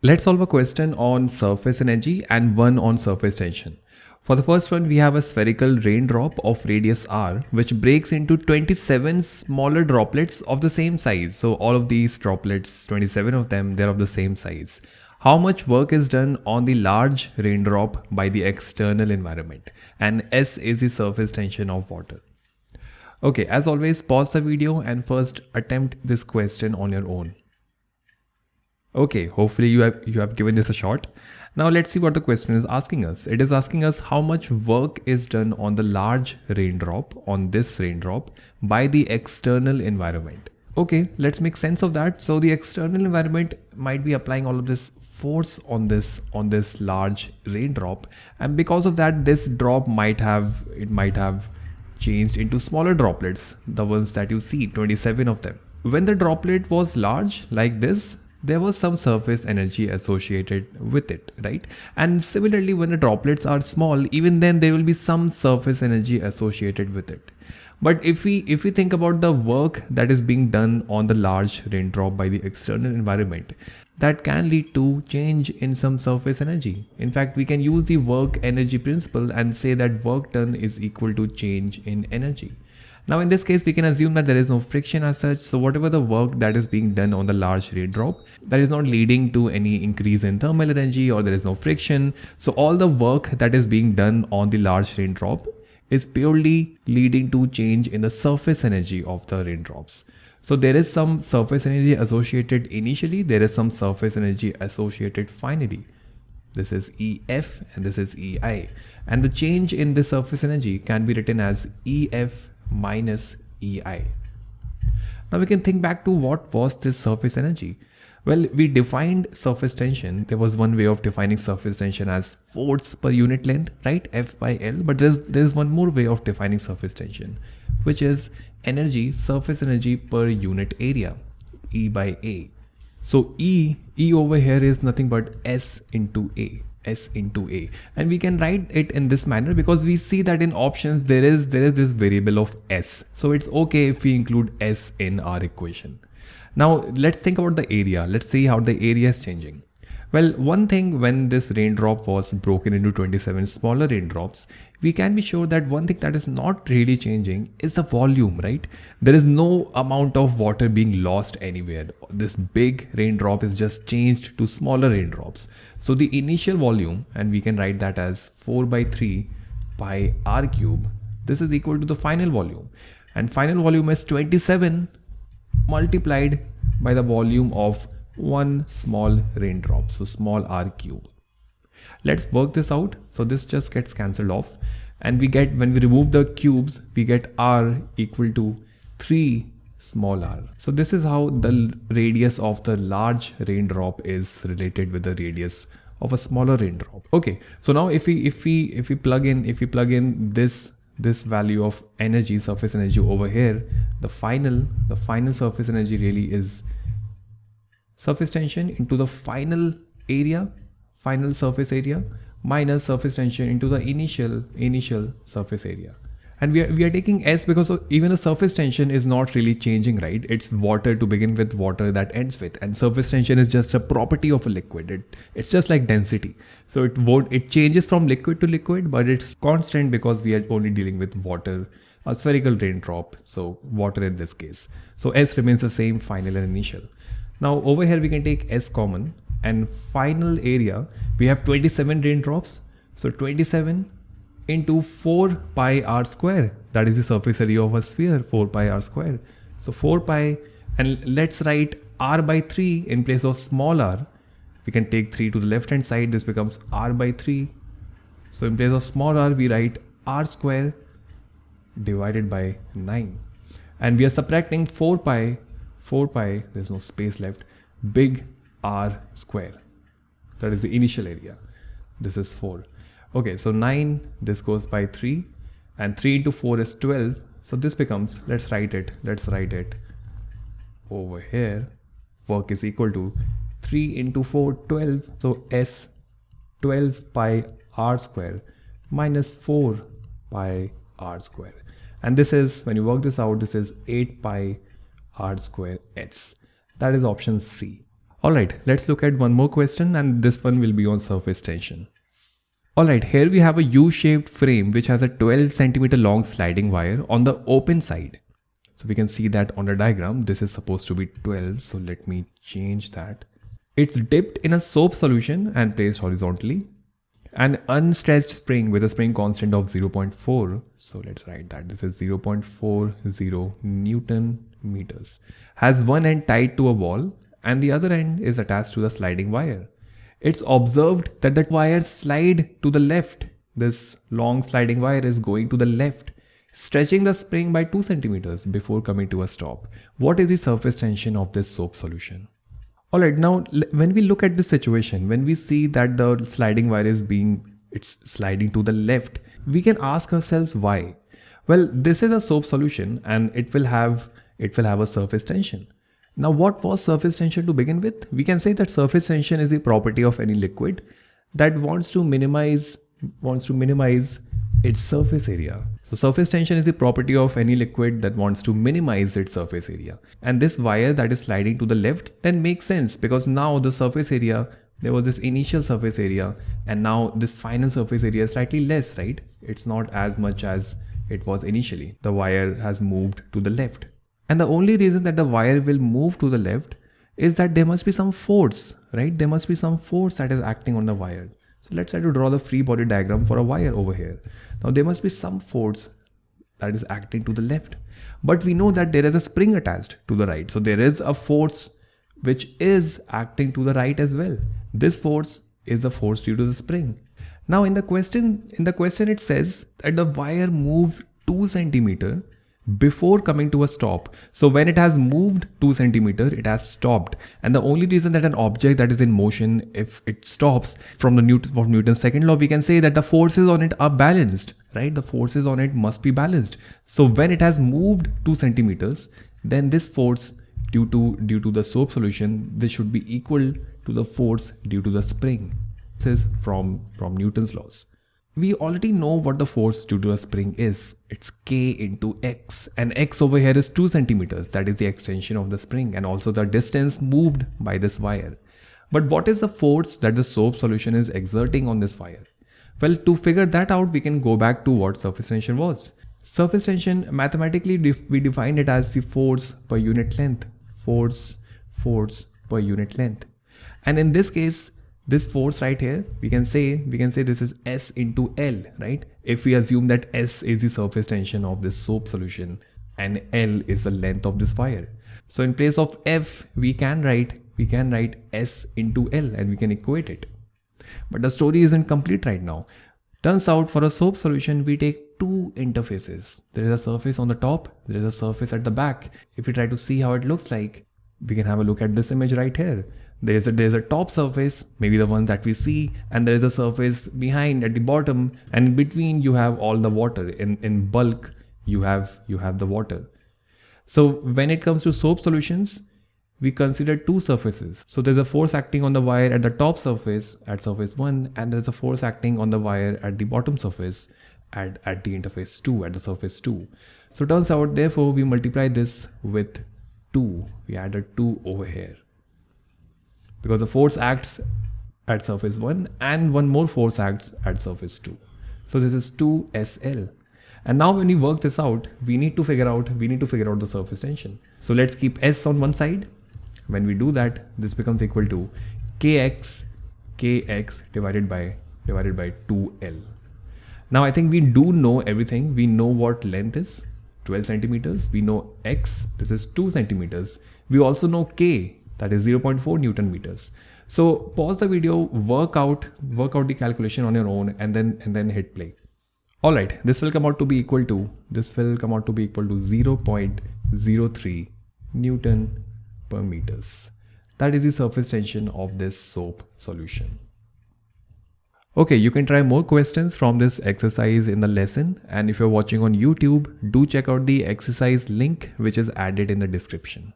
Let's solve a question on surface energy and one on surface tension. For the first one, we have a spherical raindrop of radius r which breaks into 27 smaller droplets of the same size. So all of these droplets, 27 of them, they're of the same size. How much work is done on the large raindrop by the external environment? And S is the surface tension of water. Okay, as always, pause the video and first attempt this question on your own. Okay, hopefully you have, you have given this a shot. Now let's see what the question is asking us. It is asking us how much work is done on the large raindrop, on this raindrop, by the external environment. Okay, let's make sense of that. So the external environment might be applying all of this force on this on this large raindrop and because of that this drop might have it might have changed into smaller droplets the ones that you see 27 of them when the droplet was large like this there was some surface energy associated with it right? And similarly when the droplets are small even then there will be some surface energy associated with it. But if we if we think about the work that is being done on the large raindrop by the external environment that can lead to change in some surface energy. In fact we can use the work energy principle and say that work done is equal to change in energy now in this case, we can assume that there is no friction as such. So whatever the work that is being done on the large raindrop, that is not leading to any increase in thermal energy or there is no friction. So all the work that is being done on the large raindrop is purely leading to change in the surface energy of the raindrops. So there is some surface energy associated initially, there is some surface energy associated finally. This is EF and this is EI. And the change in the surface energy can be written as EF minus EI. Now we can think back to what was this surface energy. Well, we defined surface tension. There was one way of defining surface tension as force per unit length, right? F by L. But there's, there's one more way of defining surface tension, which is energy, surface energy per unit area, E by A. So E, E over here is nothing but S into A s into a. And we can write it in this manner because we see that in options there is there is this variable of s. So it's okay if we include s in our equation. Now let's think about the area. Let's see how the area is changing well, one thing when this raindrop was broken into 27 smaller raindrops, we can be sure that one thing that is not really changing is the volume, right? There is no amount of water being lost anywhere. This big raindrop is just changed to smaller raindrops. So the initial volume, and we can write that as 4 by 3 pi r cube, this is equal to the final volume. And final volume is 27 multiplied by the volume of one small raindrop so small r cube let's work this out. So this just gets cancelled off. And we get when we remove the cubes we get r equal to 3 small r. So this is how the radius of the large raindrop is related with the radius of a smaller raindrop. Okay so now if we if we if we plug in if we plug in this this value of energy surface energy over here the final the final surface energy really is surface tension into the final area, final surface area minus surface tension into the initial initial surface area. And we are, we are taking s because even the surface tension is not really changing right? It's water to begin with water that ends with. And surface tension is just a property of a liquid. It, it's just like density. So it won't it changes from liquid to liquid but it's constant because we are only dealing with water a spherical raindrop. So water in this case. So s remains the same final and initial now over here we can take S common and final area we have 27 raindrops. So 27 into 4 pi r square that is the surface area of a sphere 4 pi r square. So 4 pi and let's write r by 3 in place of small r. We can take 3 to the left hand side this becomes r by 3. So in place of small r we write r square divided by 9 and we are subtracting 4 pi 4 pi, there's no space left, big R square. That is the initial area. This is 4. Okay, so 9, this goes by 3 and 3 into 4 is 12. So this becomes, let's write it, let's write it over here. Work is equal to 3 into 4, 12. So S 12 pi R square minus 4 pi R square. And this is, when you work this out, this is 8 pi r square s. That is option C. Alright, let's look at one more question and this one will be on surface tension. Alright, here we have a U-shaped frame which has a 12 centimeter long sliding wire on the open side. So we can see that on the diagram, this is supposed to be 12. So let me change that. It's dipped in a soap solution and placed horizontally. An unstretched spring with a spring constant of 0.4. So let's write that this is 0.40 Newton meters. Has one end tied to a wall and the other end is attached to the sliding wire. It's observed that the wires slide to the left. This long sliding wire is going to the left stretching the spring by 2 centimeters before coming to a stop. What is the surface tension of this soap solution? Alright, now when we look at this situation, when we see that the sliding wire is being, it's sliding to the left, we can ask ourselves why. Well, this is a soap solution and it will have, it will have a surface tension. Now what was surface tension to begin with? We can say that surface tension is a property of any liquid that wants to minimize, wants to minimize its surface area. So surface tension is the property of any liquid that wants to minimize its surface area. And this wire that is sliding to the left then makes sense because now the surface area, there was this initial surface area and now this final surface area is slightly less, right? It's not as much as it was initially. The wire has moved to the left. And the only reason that the wire will move to the left is that there must be some force, right? There must be some force that is acting on the wire. So let's try to draw the free body diagram for a wire over here. Now there must be some force that is acting to the left, but we know that there is a spring attached to the right. So there is a force which is acting to the right as well. This force is a force due to the spring. Now in the question, in the question it says that the wire moves 2 centimeter before coming to a stop. So when it has moved 2 centimeter, it has stopped. And the only reason that an object that is in motion, if it stops from the Newton, of Newton's second law, we can say that the forces on it are balanced, right? The forces on it must be balanced. So when it has moved 2 centimeters, then this force due to, due to the soap solution, this should be equal to the force due to the spring. This is from, from Newton's laws we already know what the force due to a spring is. It's k into x and x over here is 2 centimeters. That is the extension of the spring and also the distance moved by this wire. But what is the force that the soap solution is exerting on this wire? Well, to figure that out, we can go back to what surface tension was. Surface tension, mathematically, we define it as the force per unit length. Force, force per unit length. And in this case, this force right here we can say we can say this is s into l right? If we assume that s is the surface tension of this soap solution and l is the length of this wire so in place of f we can write we can write s into l and we can equate it. But the story isn't complete right now. Turns out for a soap solution we take two interfaces. There is a surface on the top there is a surface at the back. If we try to see how it looks like we can have a look at this image right here there's a there's a top surface maybe the ones that we see and there is a surface behind at the bottom and in between you have all the water. In in bulk you have you have the water. So when it comes to soap solutions we consider two surfaces. So there's a force acting on the wire at the top surface at surface 1 and there's a force acting on the wire at the bottom surface at, at the interface 2 at the surface 2 so turns out therefore we multiply this with 2 we added 2 over here because the force acts at surface 1 and one more force acts at surface 2. So this is 2SL. And now when we work this out, we need to figure out, we need to figure out the surface tension. So let's keep S on one side. When we do that, this becomes equal to Kx, Kx divided by, divided by 2L. Now I think we do know everything. We know what length is, 12 centimeters. We know X, this is 2 centimeters. We also know K, that is 0.4 Newton meters. So pause the video, work out, work out the calculation on your own and then, and then hit play. All right, this will come out to be equal to, this will come out to be equal to 0.03 Newton per meters. That is the surface tension of this soap solution. Okay, you can try more questions from this exercise in the lesson. And if you're watching on YouTube, do check out the exercise link, which is added in the description.